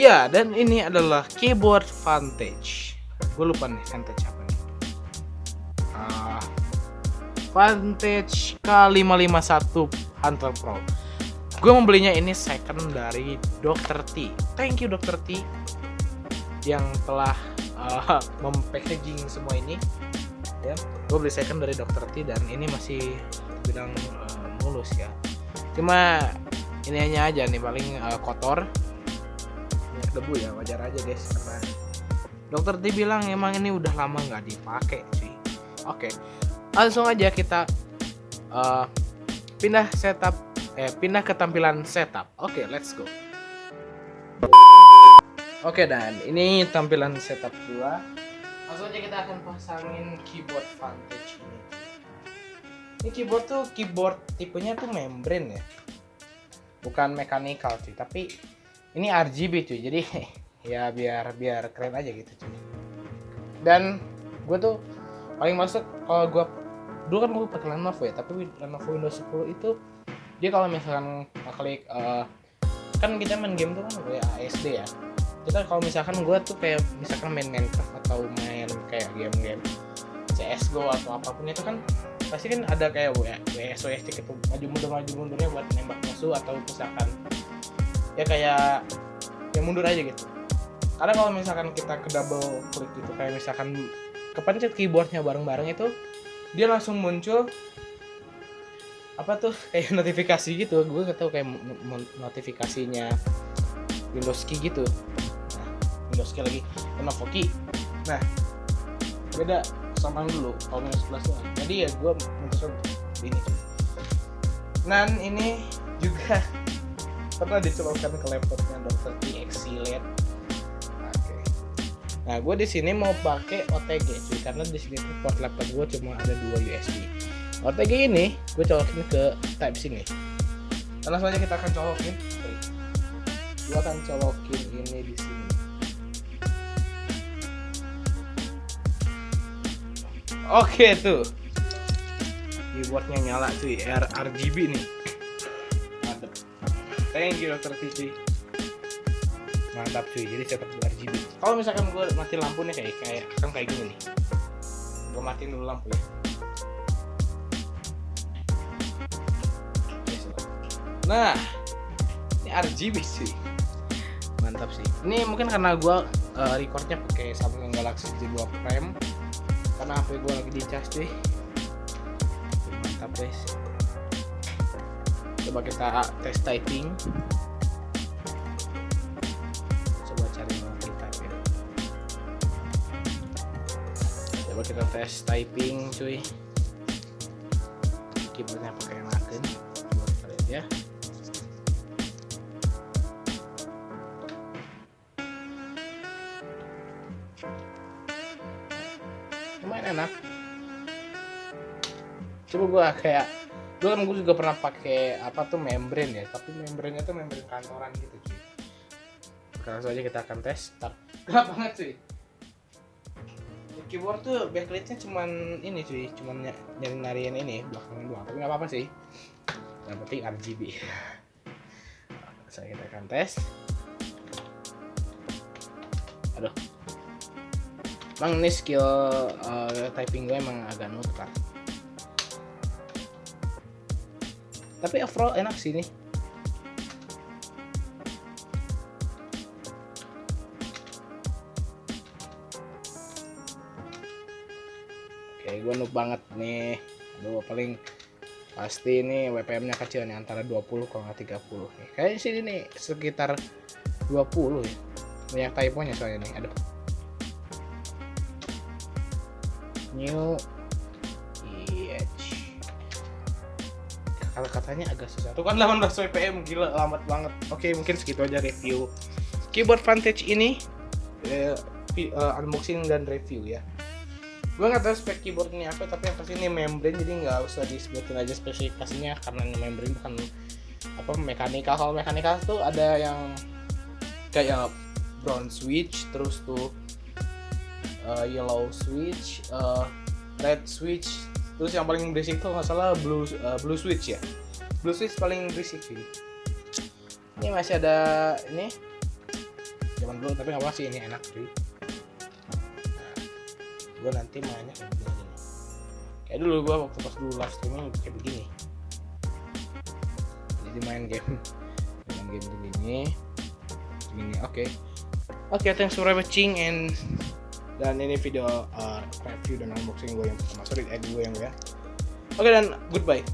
Ya, dan ini adalah keyboard Vantage. Gue lupa nih Vantage apa nih. Ah, Vantage K551 Hunter Pro. Gue membelinya ini second dari Dr. T. Thank you Dr. T yang telah uh, mempackaging semua ini. Ya, gue beli second dari Dr. T dan ini masih bilang uh, mulus ya. Cuma ini hanya aja nih paling uh, kotor banyak debu ya wajar aja guys karena dokter T bilang emang ini udah lama nggak dipakai sih. Oke langsung aja kita uh, pindah setup eh pindah ke tampilan setup. Oke let's go. Oke dan ini tampilan setup gua. Langsung aja kita akan pasangin keyboard Vantage ini. Ini keyboard tuh keyboard tipenya tuh membrane ya. Bukan mechanical sih tapi ini RGB cuy. Jadi ya biar biar keren aja gitu cuy. Dan gue tuh paling masuk kalau gue dulu kan gue pakai Lenovo ya tapi Lenovo Windows 10 itu dia kalau misalkan klik uh, kan kita main game tuh kan kayak ASD ya. Kita kalau misalkan gue tuh kayak misalkan main Minecraft atau main kayak game-game CSGO atau apa pun itu kan pasti kan ada kayak WSOS gitu maju mundur maju mundurnya buat nembak musuh atau misalkan ya kayak yang mundur aja gitu. Karena kalau misalkan kita ke double klik gitu kayak misalkan kepencet keyboardnya bareng-bareng itu dia langsung muncul apa tuh kayak notifikasi gitu. Gue gak tahu kayak notifikasinya Windows Key gitu. Nah, Windows Key lagi. Lenovo Key? Nah beda sama dulu kalau Windows 11 tuh. Jadi ya gue memutuskan ini. Dan ini juga pernah dicolokkan ke laptopnya. TXC LED. Oke. Nah, gue di sini mau pakai OTG sih karena di sini port laptop gue cuma ada dua USB. OTG ini gue colokin ke Type C nih. Dan langsung aja kita akan colokin. Gue akan colokin ini di sini. Oke tuh. Keyboardnya nyala cuy, RGB nih thank you dokter TV mantap cuy. Jadi setup RGB kalau misalkan gue mati lampu nih kayak kayak kan kayak gini nih. Gue matiin dulu lampu ya. Nah ini RGB sih mantap sih. Ini mungkin karena gue uh, recordnya pakai Samsung Galaxy J2 Prime. Karena HP gue lagi di charge cuy. Mantap guys coba kita tes typing. Coba cari multi type ya. Coba kita tes typing cuy. Keyboardnya pakai makin coba kita lihat ya. Lumayan enak. Coba gua kayak dulu kan gue juga pernah pakai apa tuh membrane ya. Tapi membranenya tuh membrane kantoran gitu cuy. Sekarang saja kita akan tes. Start gelap banget cuy. Keyboard tuh backlightnya cuman ini cuy. Cuman nyari nyariin ini belakang doang. Tapi nggak apa-apa sih. Yang penting RGB saya kita akan tes. Aduh. Emang ini skill uh, typing gue emang agak nutar tapi overall enak sih nih oke gue noob banget nih. Aduh paling pasti ini WPM nya kecil nih antara 20 kalau nggak 30 nih kayaknya sih ini sekitar 20 ya. Banyak typonya soalnya nih aduh new kalau katanya agak susah. Tuh kan 18 WPM gila lambat banget. Oke mungkin segitu aja review. Keyboard Vantage ini uh, uh, unboxing dan review ya. Gue nggak tahu spek keyboard ini apa tapi yang pasti ini membrane jadi nggak usah disebutin aja spesifikasinya karena ini membrane bukan apa mekanikal kalau mekanikal tuh ada yang kayak brown switch terus tuh uh, yellow switch uh, red switch terus yang paling berisik tuh nggak salah blue uh, blue switch ya? Blue switch paling berisik sih. Ini masih ada ini. Zaman dulu tapi nggak apa sih ini enak sih. Nah, gue nanti mainnya kayak begini kayak dulu gue waktu pas dulu live streaming kayak begini. Jadi main game. Main game begini. Begini oke. Oke thanks for watching and dan ini video uh, review dan unboxing gue yang pertama. Sorry eh gue yang gue ya. Oke dan goodbye